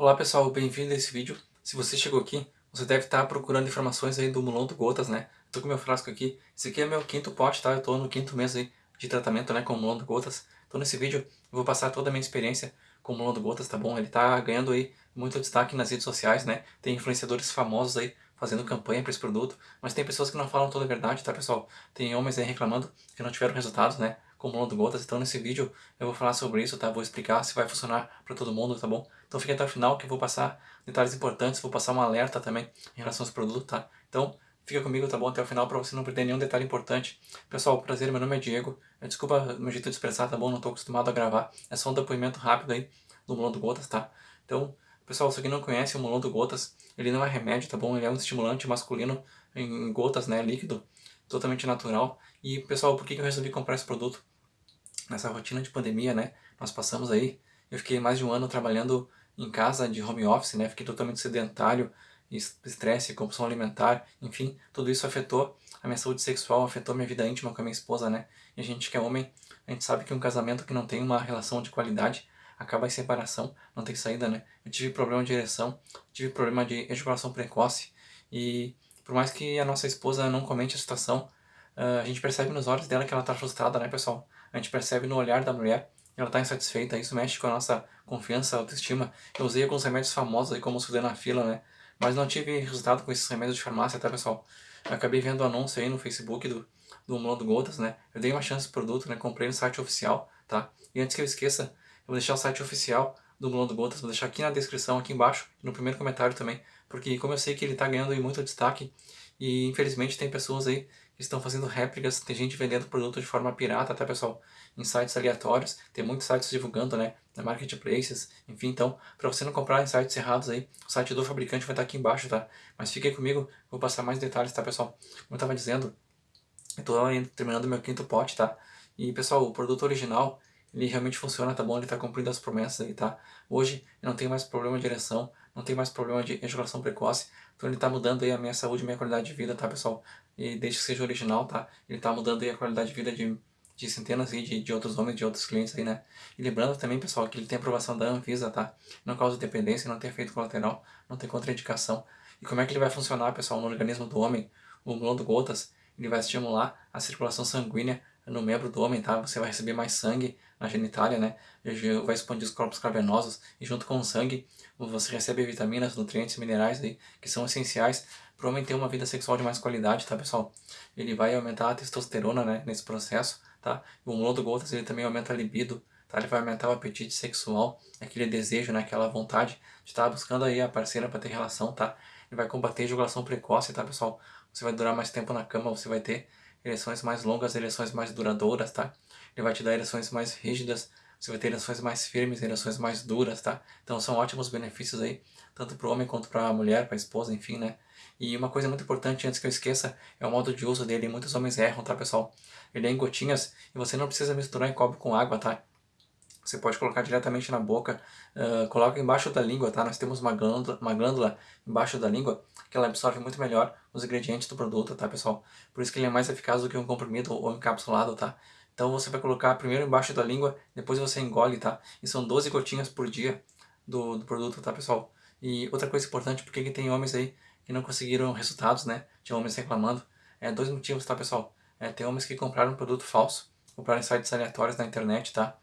Olá pessoal, bem-vindo a esse vídeo. Se você chegou aqui, você deve estar procurando informações aí do Mulondo Gotas, né? Tô com meu frasco aqui. Esse aqui é meu quinto pote, tá? Eu tô no quinto mês aí de tratamento, né, com o Mulondo Gotas. Então nesse vídeo eu vou passar toda a minha experiência com o Mulondo Gotas, tá bom? Ele tá ganhando aí muito destaque nas redes sociais, né? Tem influenciadores famosos aí fazendo campanha para esse produto, mas tem pessoas que não falam toda a verdade, tá pessoal? Tem homens aí reclamando que não tiveram resultados, né? Com o Gotas, então nesse vídeo eu vou falar sobre isso, tá? Vou explicar se vai funcionar para todo mundo, tá bom? Então fique até o final que eu vou passar detalhes importantes, vou passar um alerta também em relação aos produtos, tá? Então fica comigo, tá bom? Até o final para você não perder nenhum detalhe importante. Pessoal, prazer, meu nome é Diego. Desculpa meu jeito de expressar, tá bom? Não estou acostumado a gravar. É só um depoimento rápido aí do Mulondo Gotas, tá? Então, pessoal, se alguém não conhece o Mulondo Gotas, ele não é remédio, tá bom? Ele é um estimulante masculino em gotas, né? Líquido, totalmente natural. E, pessoal, por que eu resolvi comprar esse produto? nessa rotina de pandemia, né? Nós passamos aí, eu fiquei mais de um ano trabalhando em casa de home office, né? Fiquei totalmente sedentário, estresse, compulsão alimentar, enfim, tudo isso afetou a minha saúde sexual, afetou minha vida íntima com a minha esposa, né? E a gente que é homem, a gente sabe que um casamento que não tem uma relação de qualidade acaba em separação, não tem saída, né? Eu tive problema de ereção, tive problema de ejaculação precoce e por mais que a nossa esposa não comente a situação, ah, a gente percebe nos olhos dela que ela tá frustrada, né, pessoal? A gente percebe no olhar da mulher ela está insatisfeita, isso mexe com a nossa confiança, autoestima. Eu usei alguns remédios famosos aí, como o Sildenafila, né? Mas não tive resultado com esses remédios de farmácia, tá, pessoal? Eu acabei vendo o anúncio aí no Facebook do, do Mundo Gotas, né? Eu dei uma chance pro produto, né? Comprei no site oficial, tá? E antes que eu esqueça, eu vou deixar o site oficial do Mundo Gotas, vou deixar aqui na descrição, aqui embaixo, no primeiro comentário também, porque como eu sei que ele está ganhando muito destaque, e infelizmente tem pessoas aí estão fazendo réplicas, tem gente vendendo produto de forma pirata, tá pessoal? Em sites aleatórios, tem muitos sites divulgando, né? Na marketplaces, enfim, então, para você não comprar em sites errados aí, o site do fabricante vai estar aqui embaixo, tá? Mas fique comigo, vou passar mais detalhes, tá pessoal? Como eu tava dizendo, eu tô terminando meu quinto pote, tá? E pessoal, o produto original, ele realmente funciona, tá bom? Ele tá cumprindo as promessas aí, tá? Hoje eu não tenho mais problema de ereção, não tenho mais problema de ejaculação precoce, então ele tá mudando aí a minha saúde minha qualidade de vida, tá pessoal? E desde que seja original, tá? Ele tá mudando aí a qualidade de vida de, de centenas aí de, de outros homens, de outros clientes aí, né? E lembrando também, pessoal, que ele tem aprovação da Anvisa, tá? Não causa dependência, não tem efeito colateral, não tem contraindicação. E como é que ele vai funcionar, pessoal, no organismo do homem? O Glondo Gotas, ele vai estimular a circulação sanguínea no membro do homem, tá? Você vai receber mais sangue na genitália, né? Vai expandir os corpos cavernosos e junto com o sangue você recebe vitaminas, nutrientes, minerais aí, que são essenciais para o homem ter uma vida sexual de mais qualidade, tá pessoal? Ele vai aumentar a testosterona, né, nesse processo, tá? O Mulondo Gotas ele também aumenta a libido, tá? Ele vai aumentar o apetite sexual, aquele desejo, né, aquela vontade de estar tá buscando aí a parceira para ter relação, tá? Ele vai combater a ejaculação precoce, tá pessoal? Você vai durar mais tempo na cama, você vai ter ereções mais longas, ereções mais duradouras, tá? Ele vai te dar ereções mais rígidas, você vai ter ereções mais firmes, ereções mais duras, tá? Então são ótimos benefícios aí, tanto para o homem quanto para a mulher, para a esposa, enfim, né? E uma coisa muito importante, antes que eu esqueça, é o modo de uso dele. Muitos homens erram, tá, pessoal? Ele é em gotinhas e você não precisa misturar em copo com água, tá? Você pode colocar diretamente na boca, uh, coloca embaixo da língua, tá? Nós temos uma glândula, uma glândula embaixo da língua que ela absorve muito melhor os ingredientes do produto, tá, pessoal? Por isso que ele é mais eficaz do que um comprimido ou encapsulado, tá? Então você vai colocar primeiro embaixo da língua, depois você engole, tá? E são 12 gotinhas por dia do, do produto, tá pessoal? E outra coisa importante, porque que tem homens aí que não conseguiram resultados, né? Tinha homens reclamando. É, dois motivos, tá pessoal? É, tem homens que compraram um produto falso, compraram em sites aleatórios na internet, tá?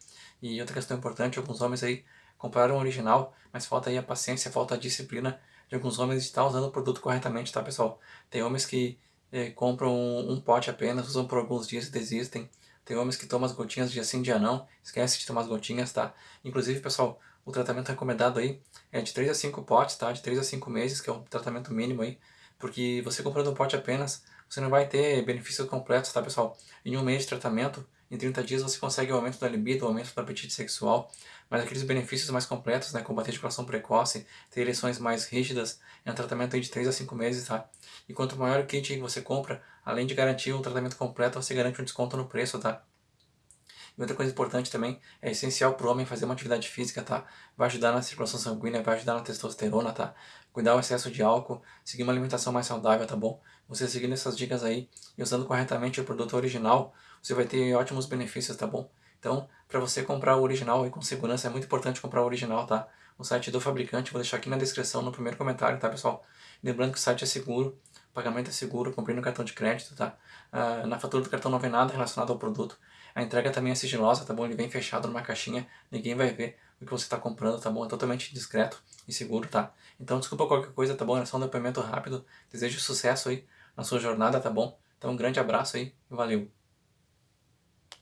E outra questão importante, alguns homens aí compraram o original, mas falta aí a paciência, falta a disciplina de alguns homens de estar usando o produto corretamente, tá pessoal? Tem homens que eh, compram um, um, pote apenas, usam por alguns dias e desistem. Tem homens que tomam as gotinhas dia sim, dia não, esquece de tomar as gotinhas, tá? Inclusive, pessoal, o tratamento recomendado aí é de 3 a 5 potes, tá? De 3 a 5 meses, que é o tratamento mínimo aí. Porque você comprando um pote apenas, você não vai ter benefícios completos, tá, pessoal? Em um mês de tratamento, em 30 dias você consegue o aumento da libido, o aumento do apetite sexual, mas aqueles benefícios mais completos, né, combater a ejaculação precoce, ter ereções mais rígidas, é um tratamento de 3 a 5 meses, tá? E quanto maior o kit que você compra, além de garantir um tratamento completo, você garante um desconto no preço, tá? E outra coisa importante também, é essencial para o homem fazer uma atividade física, tá? Vai ajudar na circulação sanguínea, vai ajudar na testosterona, tá? Cuidar o excesso de álcool, seguir uma alimentação mais saudável, tá bom? Você seguindo essas dicas aí e usando corretamente o produto original, você vai ter ótimos benefícios, tá bom? Então, para você comprar o original e com segurança, é muito importante comprar o original, tá? o site do fabricante, vou deixar aqui na descrição, no primeiro comentário, tá pessoal? Lembrando que o site é seguro, pagamento é seguro, comprei no cartão de crédito, tá? Uh, na fatura do cartão não vem nada relacionado ao produto. A entrega também é sigilosa, tá bom? Ele vem fechado numa caixinha, ninguém vai ver o que você está comprando, tá bom? É totalmente discreto e seguro, tá? Então desculpa qualquer coisa, tá bom? É só um depoimento rápido. Desejo sucesso aí na sua jornada, tá bom? Então um grande abraço aí e valeu!